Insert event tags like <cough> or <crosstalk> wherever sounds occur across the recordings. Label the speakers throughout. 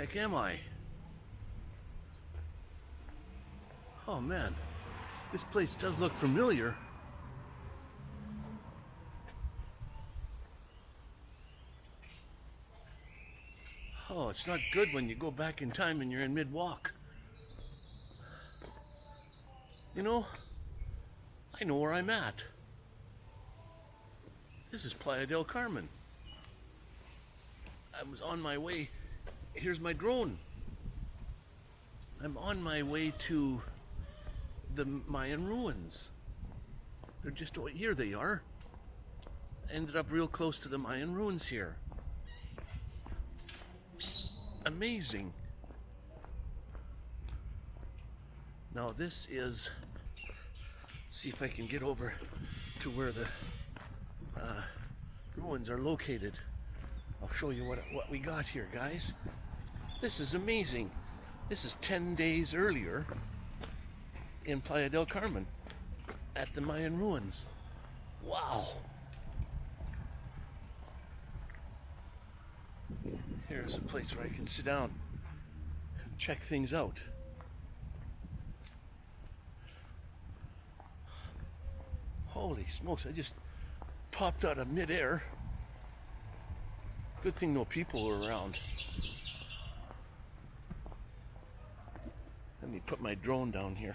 Speaker 1: heck am I? Oh man, this place does look familiar. Oh, it's not good when you go back in time and you're in mid walk. You know, I know where I'm at. This is Playa del Carmen. I was on my way. Here's my drone. I'm on my way to the Mayan ruins. They're just here. They are. Ended up real close to the Mayan ruins here. Amazing. Now this is. See if I can get over to where the uh, ruins are located. Show you what what we got here, guys. This is amazing. This is 10 days earlier in Playa del Carmen at the Mayan ruins. Wow. Here's a place where I can sit down and check things out. Holy smokes, I just popped out of midair. Good thing no people were around. Let me put my drone down here.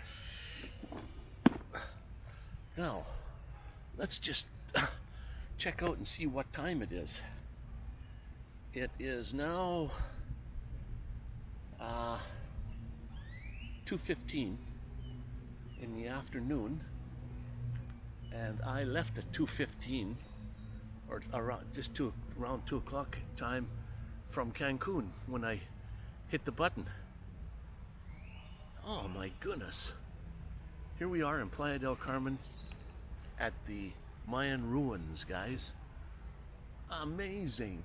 Speaker 1: Now, let's just <coughs> check out and see what time it is. It is now uh, 2.15 in the afternoon and I left at 2.15 or around just two, around 2 o'clock time from Cancun when I hit the button. Oh my goodness. Here we are in Playa del Carmen at the Mayan ruins, guys. Amazing.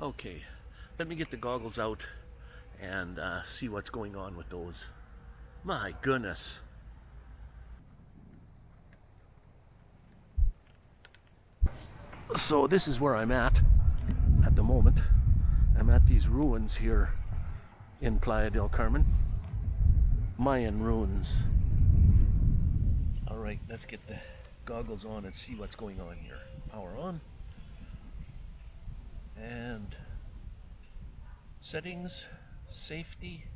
Speaker 1: Okay, let me get the goggles out and uh, see what's going on with those. My goodness. So this is where I'm at at the moment. I'm at these ruins here in Playa del Carmen. Mayan ruins. Alright, let's get the goggles on and see what's going on here. Power on and settings, safety,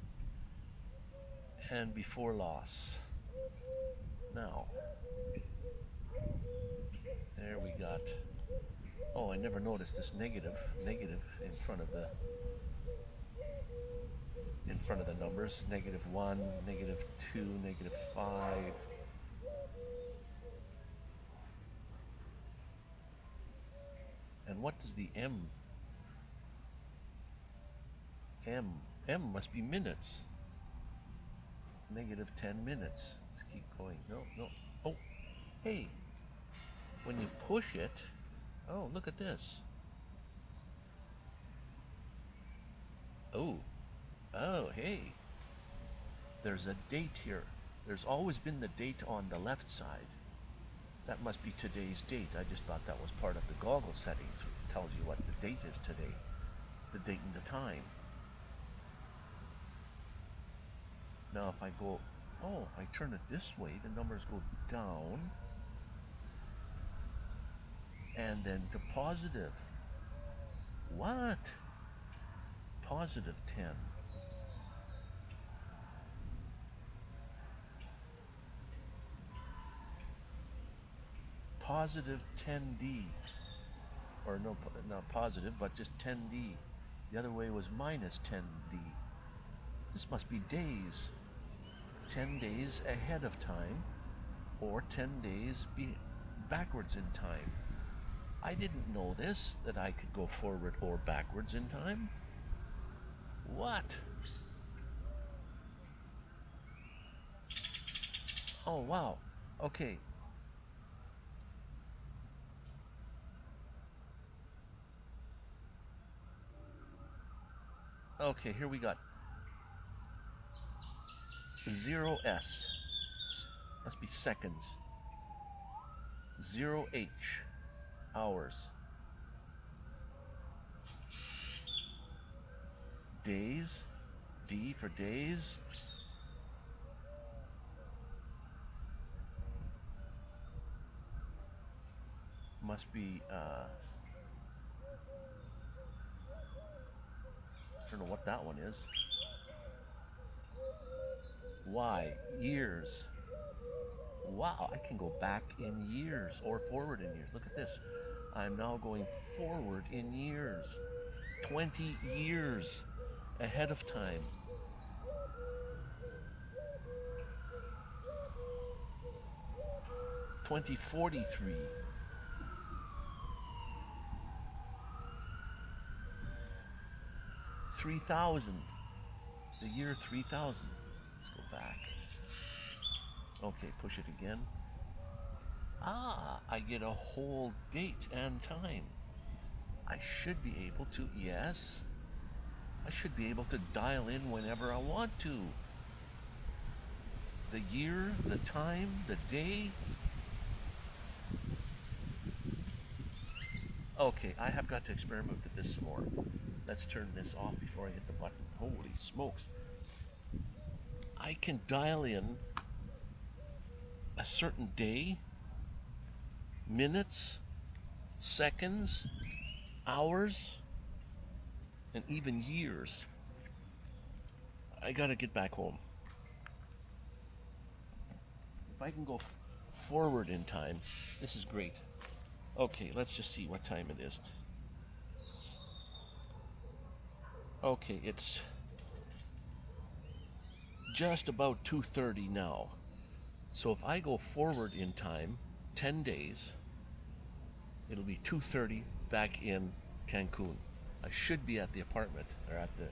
Speaker 1: and before loss. Now, there we got, oh, I never noticed this negative, negative in front of the, in front of the numbers, negative one, negative two, negative five, And what does the M M. M must be minutes. Negative 10 minutes. Let's keep going. No, no. Oh, hey. When you push it, oh, look at this. Oh, oh, hey. There's a date here. There's always been the date on the left side. That must be today's date. I just thought that was part of the goggle settings. It tells you what the date is today. The date and the time. Now if I go, oh, if I turn it this way, the numbers go down and then to positive. What? Positive 10. Positive 10D. Or no, not positive, but just 10D. The other way was minus 10D. This must be days. 10 days ahead of time or 10 days be backwards in time. I didn't know this, that I could go forward or backwards in time. What? Oh, wow. Okay. Okay, here we got 0S. Must be seconds. Zero H hours. Days. D for days. Must be uh I don't know what that one is. Y, years. Wow, I can go back in years or forward in years. Look at this. I'm now going forward in years. 20 years ahead of time. Twenty forty three. Three thousand. The year three thousand. Back. Okay, push it again. Ah, I get a whole date and time. I should be able to, yes. I should be able to dial in whenever I want to. The year, the time, the day. Okay, I have got to experiment with this some more. Let's turn this off before I hit the button. Holy smokes. I can dial in a certain day, minutes, seconds, hours, and even years. I gotta get back home. If I can go forward in time, this is great. Okay, let's just see what time it is. Okay, it's just about 2:30 now. So if I go forward in time 10 days, it'll be 2:30 back in Cancun. I should be at the apartment or at the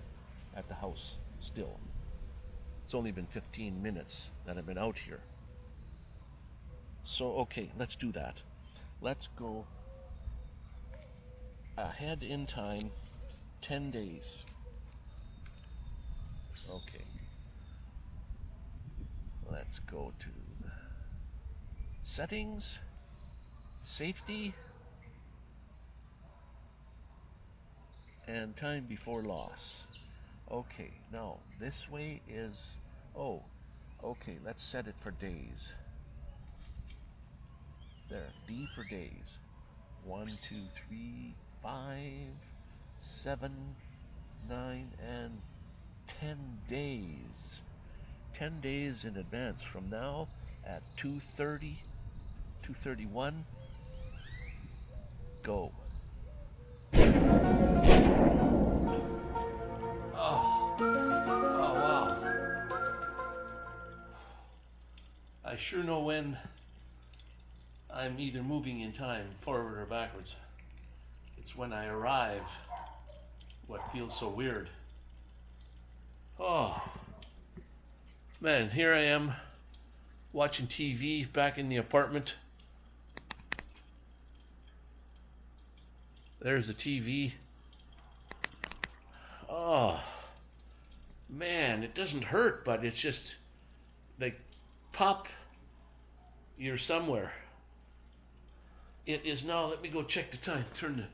Speaker 1: at the house still. It's only been 15 minutes that I've been out here. So okay, let's do that. Let's go ahead in time 10 days. Okay. Let's go to settings, safety, and time before loss. Okay, now this way is, oh, okay, let's set it for days. There, D for days. One, two, three, five, seven, nine, and ten days. Ten days in advance from now at 2.30, 2.31, go. Oh, oh wow. I sure know when I'm either moving in time, forward or backwards. It's when I arrive what feels so weird. Oh, man, here I am watching TV back in the apartment. There's the TV. Oh, man, it doesn't hurt, but it's just like pop, you're somewhere. It is now. Let me go check the time. Turn the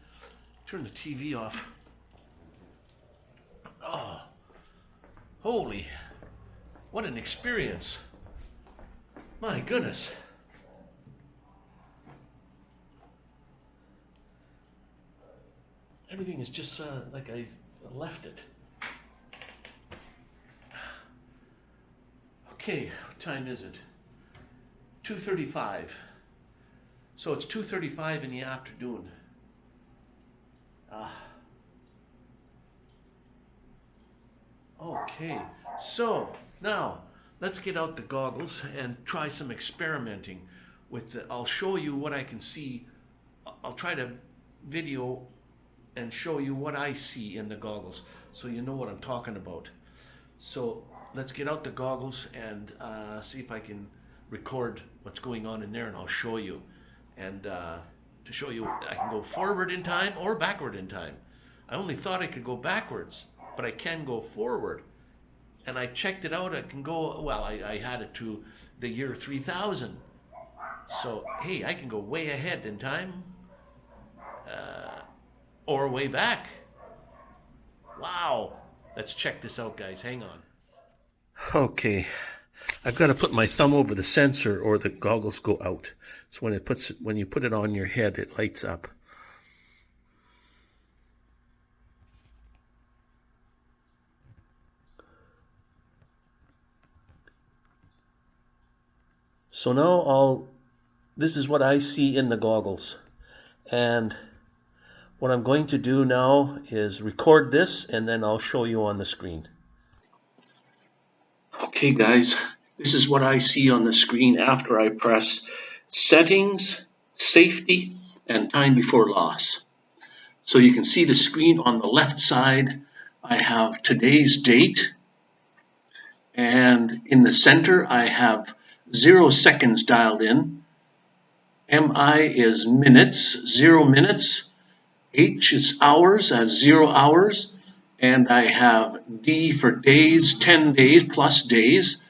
Speaker 1: turn the TV off. Oh, holy! What an experience! My goodness. Everything is just uh, like I left it. Okay, what time is it? 2.35. So it's 2.35 in the afternoon. Ah. Okay, so now let's get out the goggles and try some experimenting with the, I'll show you what I can see. I'll try to video and show you what I see in the goggles so you know what I'm talking about. So let's get out the goggles and uh, see if I can record what's going on in there and I'll show you. And uh, to show you, I can go forward in time or backward in time. I only thought I could go backwards, but I can go forward and I checked it out. I can go, well, I, I had it to the year 3000. So, hey, I can go way ahead in time uh, or way back. Wow. Let's check this out, guys. Hang on. Okay. I've got to put my thumb over the sensor or the goggles go out. So when it puts when you put it on your head, it lights up. So now I'll, this is what I see in the goggles. And what I'm going to do now is record this and then I'll show you on the screen. Okay guys, this is what I see on the screen after I press settings, safety, and time before loss. So you can see the screen on the left side. I have today's date and in the center I have zero seconds dialed in. MI is minutes, zero minutes. H is hours, I have zero hours. And I have D for days, 10 days plus days.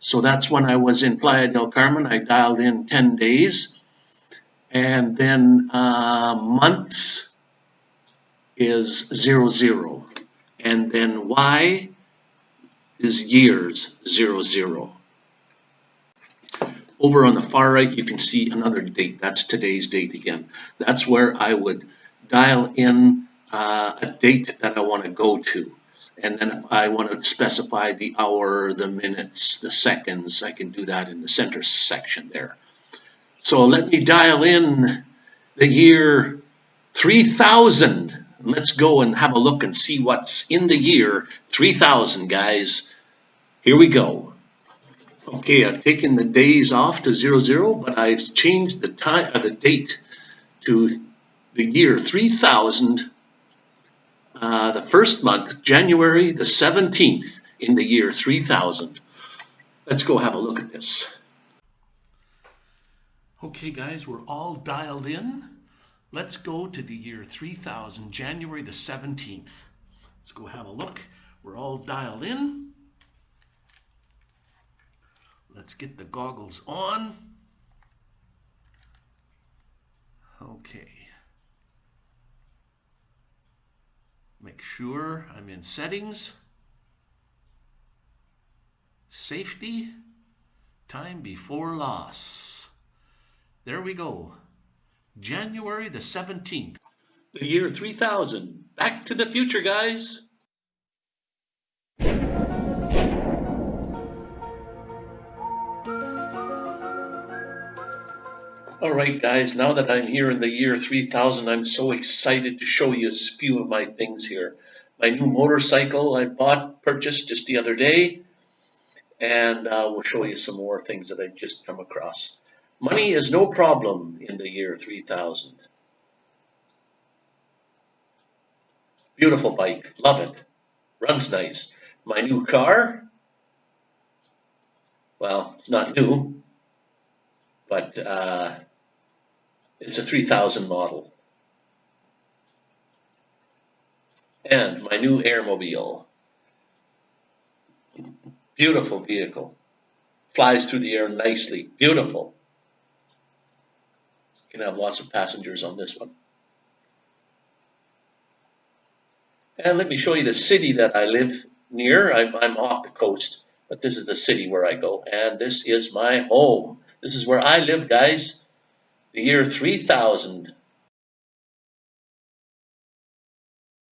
Speaker 1: So that's when I was in Playa del Carmen. I dialed in 10 days. And then uh, months is zero, zero. And then Y is years, zero, zero. Over on the far right, you can see another date. That's today's date again. That's where I would dial in uh, a date that I want to go to. And then I want to specify the hour, the minutes, the seconds, I can do that in the center section there. So let me dial in the year 3000. Let's go and have a look and see what's in the year 3000, guys. Here we go. Okay, I've taken the days off to zero zero, but I've changed the time uh, the date to the year 3000, uh, the first month, January the 17th in the year 3000. Let's go have a look at this. Okay, guys, we're all dialed in. Let's go to the year 3000, January the 17th. Let's go have a look. We're all dialed in. Let's get the goggles on. Okay. Make sure I'm in settings. Safety. Time before loss. There we go. January the 17th. The year 3000. Back to the future, guys. All right, guys, now that I'm here in the year 3000, I'm so excited to show you a few of my things here. My new motorcycle I bought, purchased just the other day, and uh, we'll show you some more things that I've just come across. Money is no problem in the year 3000. Beautiful bike, love it, runs nice. My new car, well, it's not new, but uh, it's a 3000 model. And my new Airmobile. Beautiful vehicle. Flies through the air nicely. Beautiful. Can have lots of passengers on this one. And let me show you the city that I live near. I'm, I'm off the coast, but this is the city where I go. And this is my home. This is where I live, guys. The year 3000